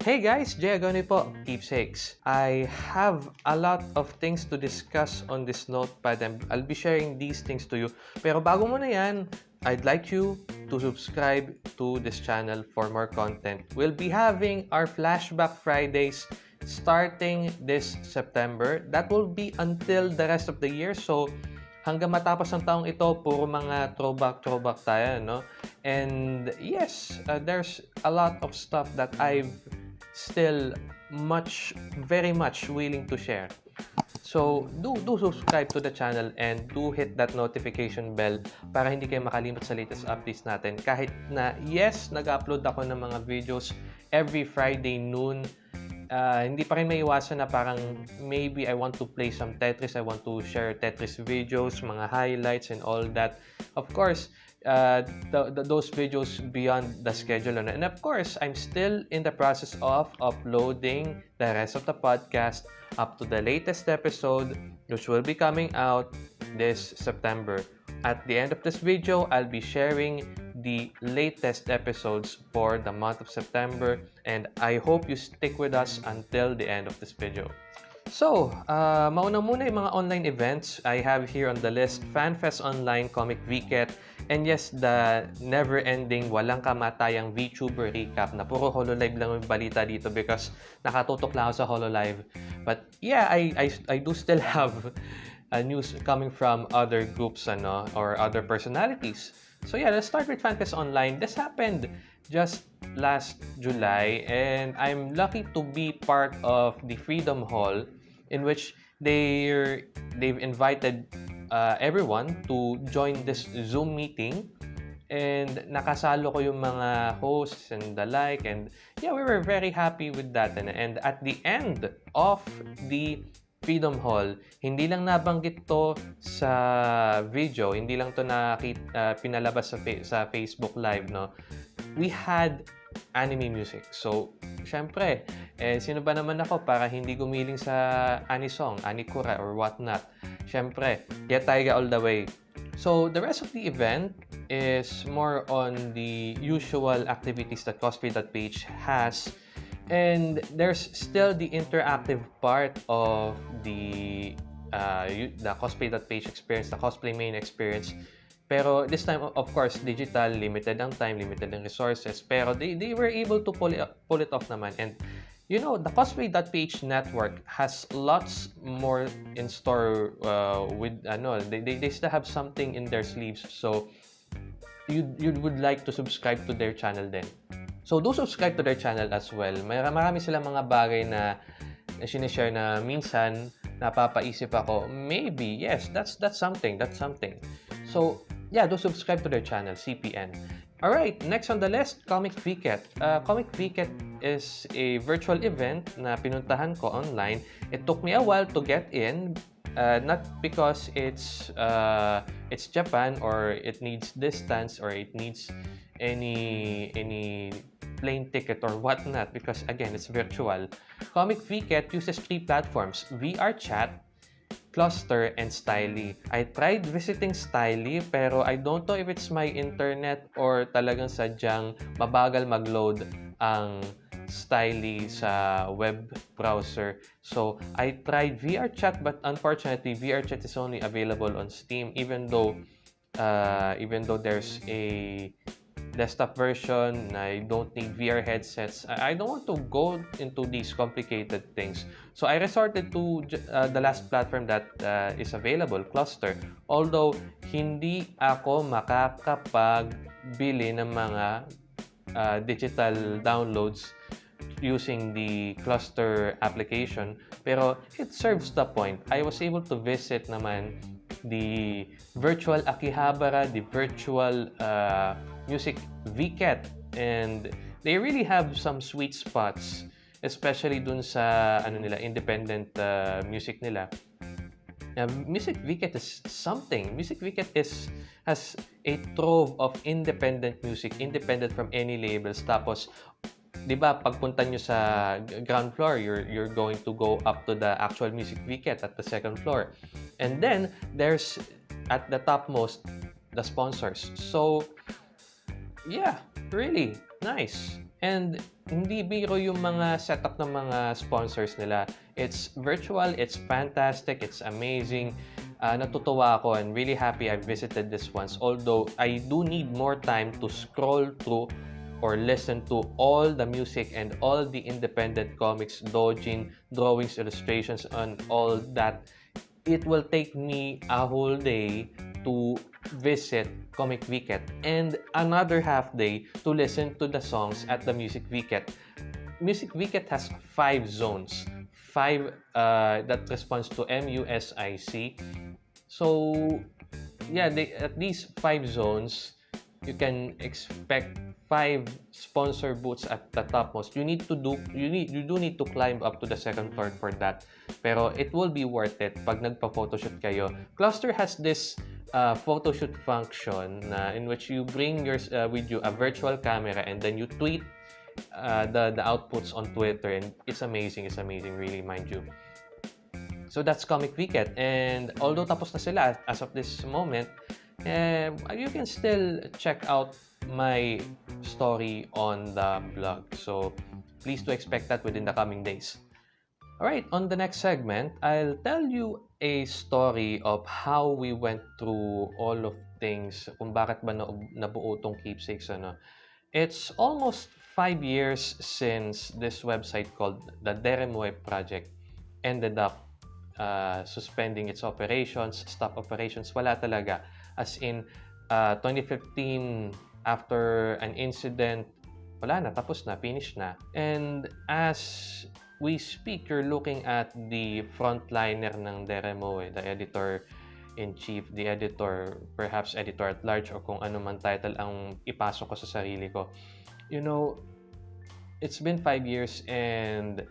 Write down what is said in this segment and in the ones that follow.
Hey guys, Jay Agoni po, Keepsakes. I have a lot of things to discuss on this notepad and I'll be sharing these things to you. Pero bago muna yan, I'd like you to subscribe to this channel for more content. We'll be having our Flashback Fridays starting this September. That will be until the rest of the year. So, hanggang matapos ng taong ito, puro mga throwback-throwback tayo, no? And yes, uh, there's a lot of stuff that I've still much, very much willing to share. So, do, do subscribe to the channel and do hit that notification bell para hindi kayo makalimot sa latest updates natin. Kahit na, yes, nag-upload ako ng mga videos every Friday noon, uh, hindi pa rin may iwasan na parang maybe I want to play some Tetris, I want to share Tetris videos, mga highlights and all that. Of course, uh, those videos beyond the schedule. And of course, I'm still in the process of uploading the rest of the podcast up to the latest episode, which will be coming out this September. At the end of this video, I'll be sharing the latest episodes for the month of September, and I hope you stick with us until the end of this video. So, uh, mauna muna yung mga online events I have here on the list. FanFest Online, Comic VCAT, and yes, the never-ending, walang kamatayang VTuber recap na puro HoloLive lang yung balita dito because nakatutok lang ako sa HoloLive. But yeah, I, I, I do still have uh, news coming from other groups ano, or other personalities. So yeah, let's start with FanFest Online. This happened just last July and I'm lucky to be part of the Freedom Hall in which they they've invited uh, everyone to join this Zoom meeting. And nakasalo ko yung mga hosts and the like. And yeah we were very happy with that. And, and at the end of the Freedom Hall hindi lang nabanggit to sa video hindi lang to na uh, pinalabas sa, sa Facebook live no? We had anime music so syempre eh, sino ba naman ako para hindi gumiling sa anisong, anikura, or whatnot? Siyempre, Yet Taiga all the way. So, the rest of the event is more on the usual activities that cosplay.page has. And there's still the interactive part of the uh, the cosplay.page experience, the cosplay main experience. Pero this time, of course, digital, limited ang time, limited ang resources. Pero they, they were able to pull it, pull it off naman. And you know, the cosplay.ph network has lots more in store uh, with, ano, they, they, they still have something in their sleeves. So, you, you would like to subscribe to their channel then. So, do subscribe to their channel as well. May, marami silang mga bagay na, na sinishare na minsan napapaisip ako, maybe, yes, that's that's something, that's something. So, yeah, do subscribe to their channel, CPN. Alright, next on the list, Comic VCAT. Uh, Comic VCAT is a virtual event na pinuntahan ko online. It took me a while to get in, uh, not because it's uh, it's Japan or it needs distance or it needs any any plane ticket or whatnot because again, it's virtual. Comic VCAT uses three platforms, VR Chat, Cluster, and Styly. I tried visiting Styly pero I don't know if it's my internet or talagang sadyang mabagal mag-load ang Styly sa web browser. So, I tried VRChat but unfortunately, VRChat is only available on Steam even though uh, even though there's a desktop version. I don't need VR headsets. I don't want to go into these complicated things. So I resorted to uh, the last platform that uh, is available, Cluster. Although hindi ako makakapagbili ng mga uh, digital downloads using the Cluster application. Pero it serves the point. I was able to visit naman the virtual Akihabara, the virtual uh, music VCAT and they really have some sweet spots especially dun sa ano nila independent uh, music nila. Uh, music VCAT is something. Music VCAT is has a trove of independent music independent from any labels. Tapos 'di ba pagpunta nyo sa ground floor you're you're going to go up to the actual music VCAT at the second floor. And then there's at the topmost the sponsors. So yeah, really nice. And hindi biro yung mga setup ng mga sponsors nila. It's virtual, it's fantastic, it's amazing. Uh, natutuwa ako and really happy I visited this once. Although I do need more time to scroll through or listen to all the music and all the independent comics, dojin, drawings, illustrations, and all that. It will take me a whole day to visit Comic Wicket and another half day to listen to the songs at the Music Wicket. Music Wicket has five zones, five uh, that responds to MUSIC. So, yeah, they, at these five zones, you can expect five sponsor booths at the topmost. You need to do you need you do need to climb up to the second floor for that. Pero it will be worth it pag nagpa-photoshoot kayo. Cluster has this uh, photo shoot function na in which you bring your uh, with you a virtual camera and then you tweet uh, the the outputs on Twitter and it's amazing it's amazing really mind you. So that's Comic Wicket and although tapos na sila as of this moment uh, you can still check out my story on the blog. So please do expect that within the coming days. Alright, on the next segment, I'll tell you a story of how we went through all of things, kung bakit ba nabuo tong keepsakes. Ano. It's almost five years since this website called the Deremoy Project ended up uh, suspending its operations, stop operations. Wala talaga. As in, uh, 2015, after an incident, wala na, tapos na, finish na. And as we speak, you're looking at the frontliner ng Deremo, eh, the editor-in-chief, the editor, perhaps editor at large, o kung ano man title ang ipasok ko sa sarili ko. You know, it's been five years and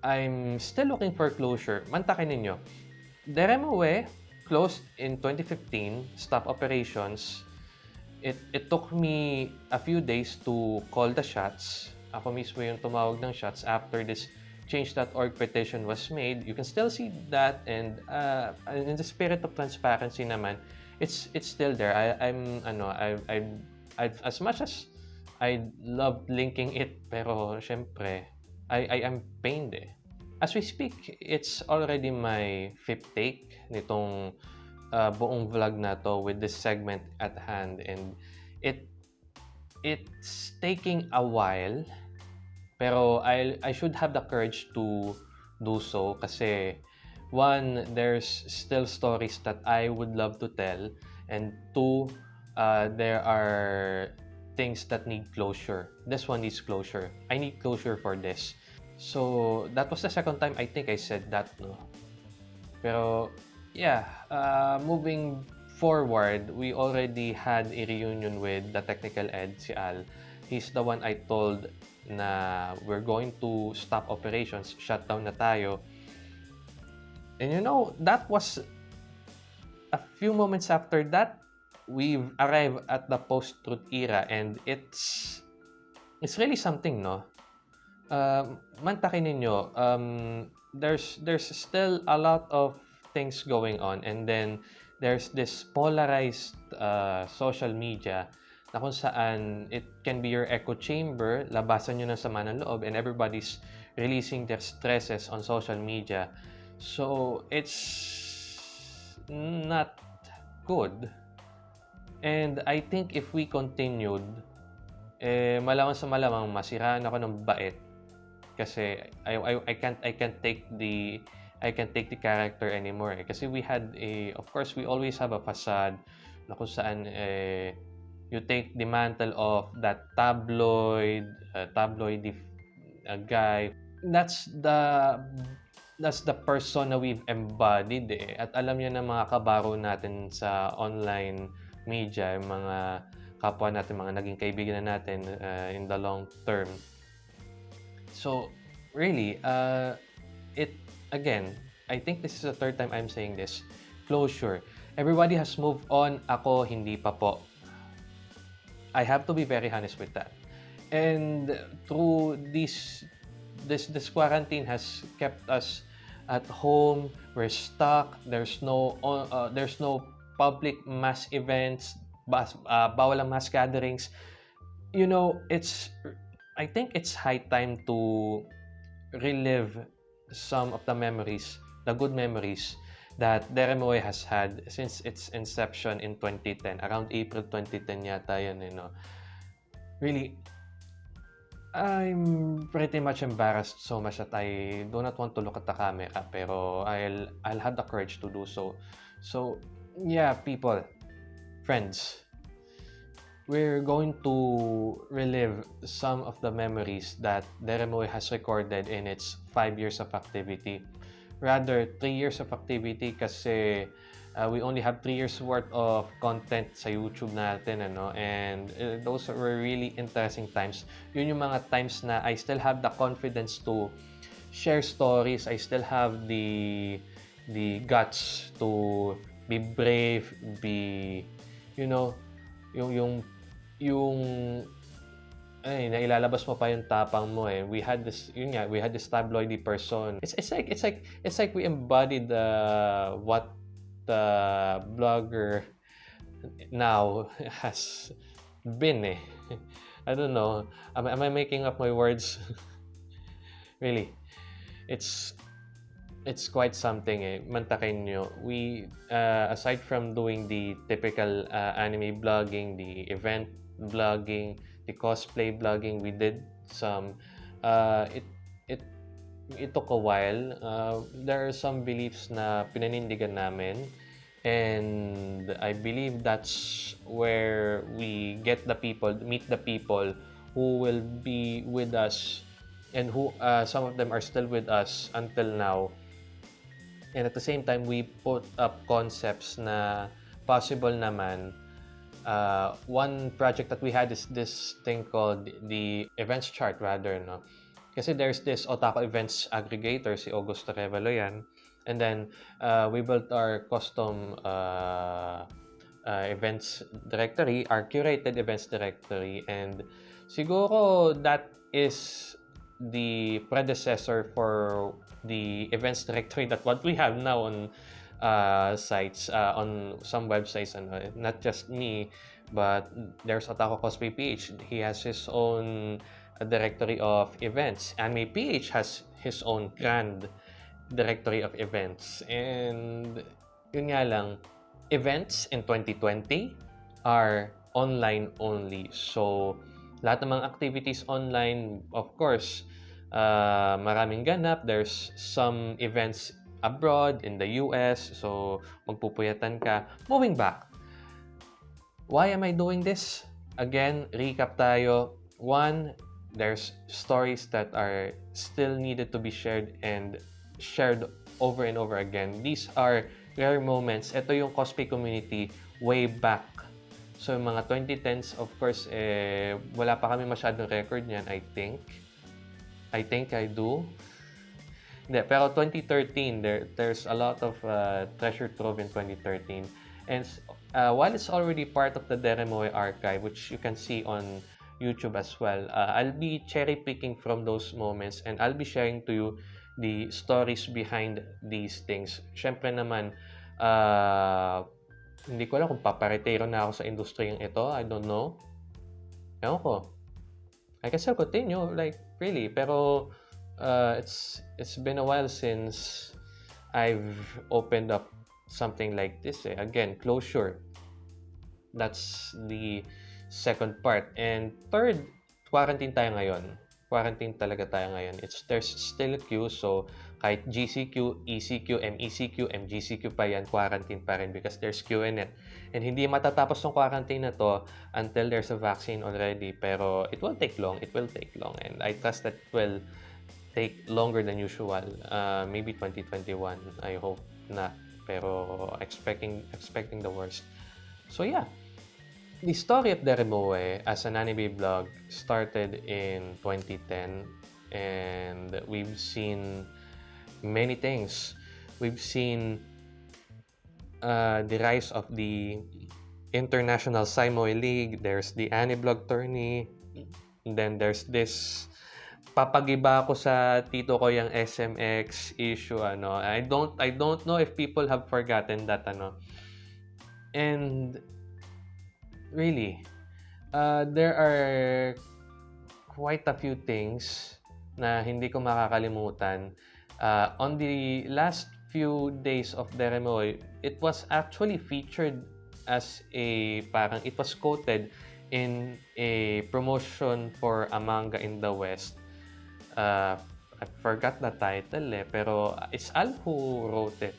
I'm still looking for closure. Mantakin ninyo. Deremowe closed in 2015, stop operations. It, it took me a few days to call the shots. Ako mismo yung tumawag ng shots after this change.org petition was made, you can still see that and uh, in the spirit of transparency naman, it's it's still there. I, I'm ano, I, I, I as much as I love linking it, pero syempre, I, I am pained eh. As we speak, it's already my fifth take nitong uh, buong vlog na to with this segment at hand and it it's taking a while pero I, I should have the courage to do so kasi one, there's still stories that I would love to tell and two, uh, there are things that need closure. This one needs closure. I need closure for this. So, that was the second time I think I said that, no? Pero, yeah, uh, moving forward, we already had a reunion with the technical ed, si Al. He's the one I told na we're going to stop operations, shut down na tayo. And you know, that was a few moments after that, we've arrived at the post-truth era and it's it's really something, no? Um, mantakin ninyo, um, there's there's still a lot of things going on and then there's this polarized uh, social media na kung saan it can be your echo chamber, labasan nyo ng sama ng loob, and everybody's releasing their stresses on social media. So, it's not good. And I think if we continued, eh, malamang sa malamang masiraan ako ng bait kasi I, I, I can't I can't take the I can't take the character anymore eh. kasi we had a of course we always have a facade na kung saan eh, you take the mantle of that tabloid, uh, tabloid uh, guy. That's the that's the persona we've embodied eh. At alam niya ng mga kabaro natin sa online media, yung mga kapwa natin, mga naging kaibigan na natin uh, in the long term. So, really, uh, it, again, I think this is the third time I'm saying this, closure. Everybody has moved on. Ako, hindi pa po. I have to be very honest with that. And through this, this, this quarantine has kept us at home. We're stuck. There's no, uh, there's no public mass events. Bas, uh, bawal ang mass gatherings. You know, it's I think it's high time to relive some of the memories, the good memories that Deremoy has had since its inception in 2010. Around April 2010 yata yan, you know. Really, I'm pretty much embarrassed so much that I do not want to look at the camera, pero I'll, I'll have the courage to do so. So, yeah, people, friends, we're going to relive some of the memories that Deremoy has recorded in its five years of activity. Rather, three years of activity kasi uh, we only have three years worth of content sa YouTube natin, ano? And uh, those were really interesting times. Yun yung mga times na I still have the confidence to share stories. I still have the the guts to be brave, be you know, yung yung yung ay, nailalabas mo pa yung tapang mo eh. We had this, yun nga, we had this tabloidy person. It's, it's like, it's like, it's like we embodied uh, what the blogger now has been eh. I don't know. Am, am I making up my words? really. It's, it's quite something eh. Mantakin nyo. We, uh, aside from doing the typical uh, anime blogging, the event blogging, the cosplay blogging we did some uh, it it it took a while. Uh, there are some beliefs na pinanindigan namin. And I believe that's where we get the people meet the people who will be with us and who uh, some of them are still with us until now. And at the same time we put up concepts na possible naman uh, one project that we had is this thing called the events chart rather, no? Kasi there's this Otaku events aggregator, si Augusto Revelo yan. And then, uh, we built our custom uh, uh, events directory, our curated events directory. And siguro that is the predecessor for the events directory that what we have now on uh, sites, uh, on some websites, and not just me, but there's Otaku Cosplay PH. He has his own directory of events. Anime PH has his own grand directory of events. And yun nga lang, events in 2020 are online only. So, lahat ng mga activities online, of course, uh, maraming ganap. There's some events abroad, in the US. So, magpupuyatan ka. Moving back. Why am I doing this? Again, recap tayo. One, there's stories that are still needed to be shared and shared over and over again. These are rare moments. Ito yung cosplay community way back. So, yung mga 2010s, of course, eh, wala pa kami masyadong record niyan, I think. I think I do. Hindi, pero 2013, there, there's a lot of uh, treasure trove in 2013. And uh, while it's already part of the Deremoy archive, which you can see on YouTube as well, uh, I'll be cherry picking from those moments and I'll be sharing to you the stories behind these things. Siyempre naman, uh, hindi ko alam kung paparetero na ako sa industriyang ito. I don't know. Ewan ko. I can still continue, like, really. Pero, uh, it's it's been a while since I've opened up something like this. Eh. Again, closure. That's the second part. And third, quarantine tayo ngayon. Quarantine talaga tayo ngayon. It's there's still a queue, so kahit GCQ, ECQ, MECQ, MGCQ pa yan, quarantine pa rin because there's queue in it. And hindi matatapos ng quarantine na to until there's a vaccine already. Pero it will take long. It will take long. And I trust that it will take longer than usual. Uh, maybe 2021, I hope not. Pero expecting expecting the worst. So yeah, the story of Deremoe as an anime blog started in 2010 and we've seen many things. We've seen uh, the rise of the International Saimoy League. There's the Aniblog tourney. And then there's this papagiba ako sa tito ko yung SMX issue ano. I don't I don't know if people have forgotten that ano. And really uh, there are quite a few things na hindi ko makakalimutan. Uh, on the last few days of Deremoy, it was actually featured as a parang it was quoted in a promotion for a manga in the West. Uh, I forgot the title eh, pero it's Al who wrote it.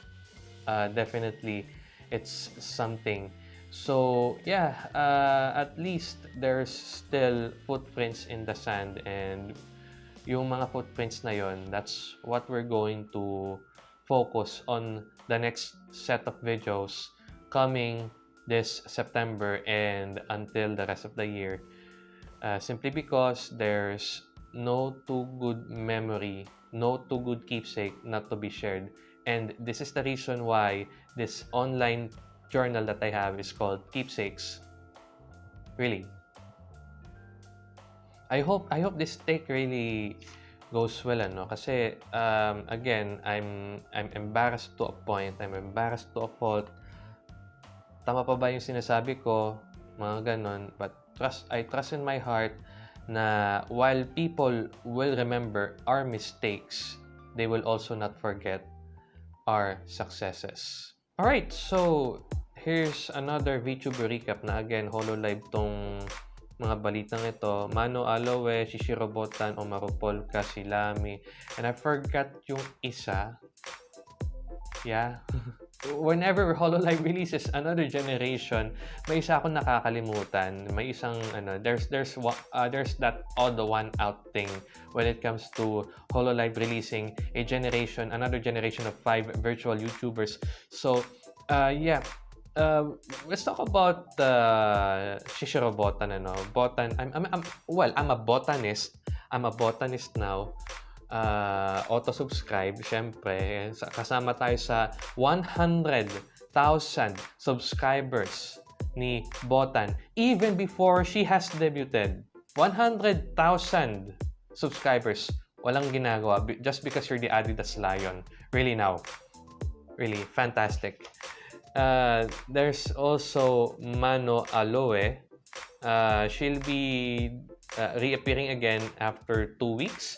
Uh, definitely, it's something. So, yeah, uh, at least there's still footprints in the sand and yung mga footprints na yon, that's what we're going to focus on the next set of videos coming this September and until the rest of the year. Uh, simply because there's no too good memory, no too good keepsake not to be shared. And this is the reason why this online journal that I have is called Keepsakes. Really. I hope I hope this take really goes well ano kasi um, again I'm I'm embarrassed to a point I'm embarrassed to a fault tama pa ba yung sinasabi ko, mga ganon. But trust, I trust in my heart na while people will remember our mistakes, they will also not forget our successes. Alright, so here's another VTuber recap na again, HoloLive tong mga balitang ito. Mano Aloe, Shishiro Botan, Omaru Polka, Silami. And I forgot yung isa. Yeah. whenever HoloLive releases another generation, may isa akong nakakalimutan. May isang ano, there's there's uh, there's that odd one out thing when it comes to HoloLive releasing a generation, another generation of five virtual YouTubers. So, uh, yeah. Uh, let's talk about uh, Shishiro Botan. Ano? Botan, I'm, I'm, I'm, well, I'm a botanist. I'm a botanist now uh, auto-subscribe, syempre, kasama tayo sa 100,000 subscribers ni Botan even before she has debuted. 100,000 subscribers. Walang ginagawa just because you're the Adidas Lion. Really now. Really fantastic. Uh, there's also Mano Aloe. Uh, she'll be uh, reappearing again after two weeks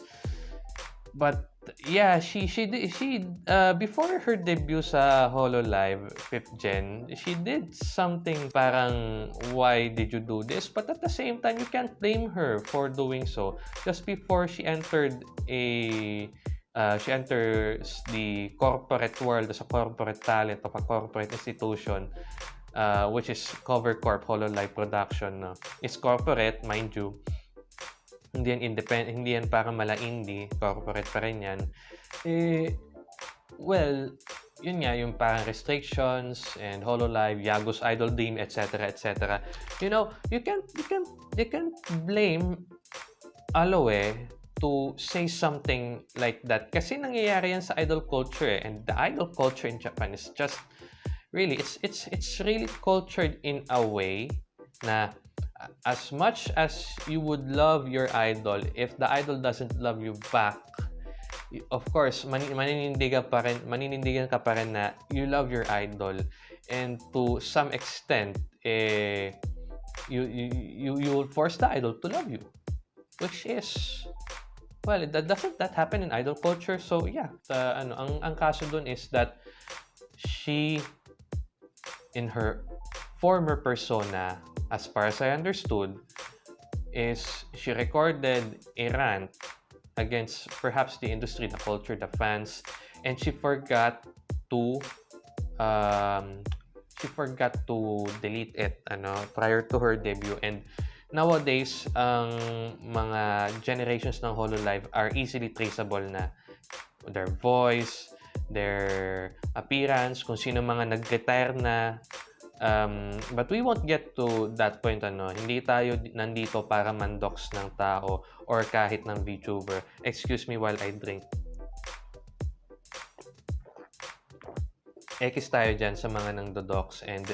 but yeah, she she she uh, before her debut sa Hololive 5th Gen, she did something parang why did you do this? But at the same time, you can't blame her for doing so. Just before she entered a uh, she enters the corporate world as a corporate talent of a corporate institution, uh, which is Cover Corp Hololive Production. No? It's corporate, mind you. Hindi yan independent, hindi yan para mala indie, corporate pa rin yan. Eh, well, yun nga, yung parang restrictions and HoloLive, Yago's Idol Dream, etc., etc. You know, you can't, you can't, you can't blame Aloe to say something like that. Kasi nangyayari yan sa idol culture eh. And the idol culture in Japan is just, really, it's, it's, it's really cultured in a way na as much as you would love your idol, if the idol doesn't love you back, of course, man maninindigan pa rin, maninindigan ka pa rin na you love your idol. And to some extent, eh, you, you, you, you will force the idol to love you. Which is, well, that doesn't that happen in idol culture? So, yeah, the, ano, ang, ang kaso dun is that she, in her former persona, as far as I understood, is she recorded a rant against perhaps the industry, the culture, the fans, and she forgot to um, she forgot to delete it ano prior to her debut. And nowadays ang mga generations ng Hololive are easily traceable na their voice, their appearance, kung sino mga nag-retire na Um, but we won't get to that point ano. Hindi tayo nandito para mandox ng tao or kahit ng VTuber. Excuse me while I drink. X tayo dyan sa mga nang dodox and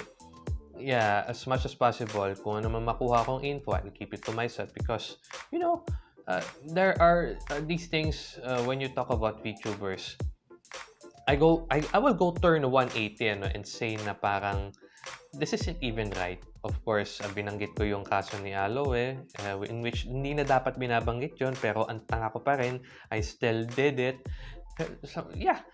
yeah, as much as possible, kung ano man makuha kong info, I'll keep it to myself because, you know, uh, there are uh, these things uh, when you talk about VTubers. I go, I, I will go turn 180 ano, and say na parang this isn't even right. of course, uh, binanggit ko yung kaso ni Aloe, uh, in which hindi na dapat binabanggit yon pero ang tanga ko pa rin, I still did it. So, yeah.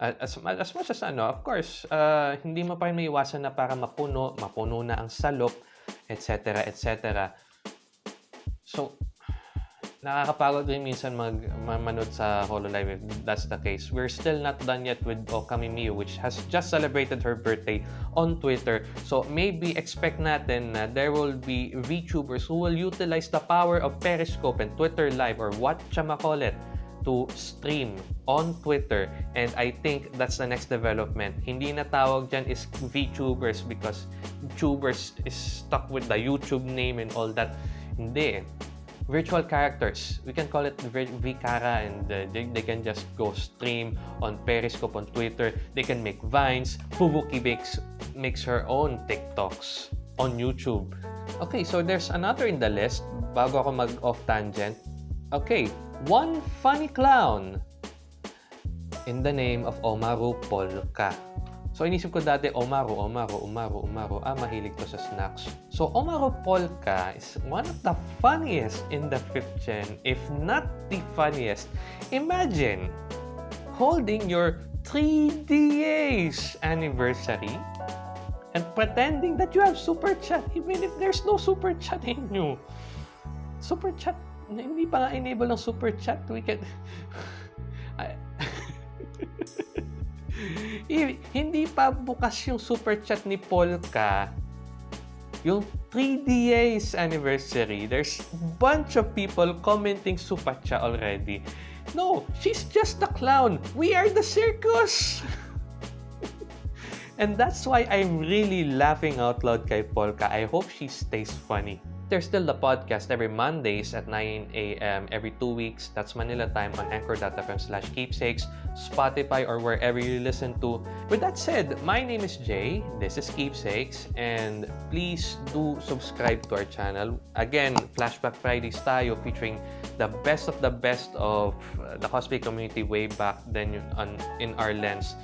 As, as much as ano, of course, uh, hindi mo pa rin maiwasan na para mapuno, mapuno na ang salop, etc. etc. So, nakakapagod rin minsan mag manood sa Hololive if that's the case. We're still not done yet with Okami Miyu which has just celebrated her birthday on Twitter. So maybe expect natin na there will be VTubers who will utilize the power of Periscope and Twitter Live or what it to stream on Twitter and I think that's the next development. Hindi na tawag dyan is VTubers because Tubers is stuck with the YouTube name and all that. Hindi. Virtual characters. We can call it Vicara and uh, they, they can just go stream on Periscope, on Twitter. They can make Vines. Fubuki makes, makes her own TikToks on YouTube. Okay, so there's another in the list bago ako mag-off tangent. Okay, one funny clown in the name of Omaru Polka. So, inisip ko dati, Omaru, Omaru, Omaru, Omaru. Ah, mahilig to sa snacks. So, Omaru Polka is one of the funniest in the 5th gen, if not the funniest. Imagine holding your 3DA's anniversary and pretending that you have super chat even if there's no super chat in you. Super chat hindi pa nga enable ng super chat. We can... hindi pa bukas yung super chat ni Polka. Yung 3 days anniversary, there's bunch of people commenting super chat already. No, she's just a clown. We are the circus. And that's why I'm really laughing out loud kay Polka. I hope she stays funny. There's still the podcast every Mondays at 9 a.m. every two weeks. That's Manila time on anchor.fm slash keepsakes, Spotify, or wherever you listen to. With that said, my name is Jay. This is Keepsakes. And please do subscribe to our channel. Again, Flashback Fridays tayo featuring the best of the best of the cosplay community way back then on, in our lens.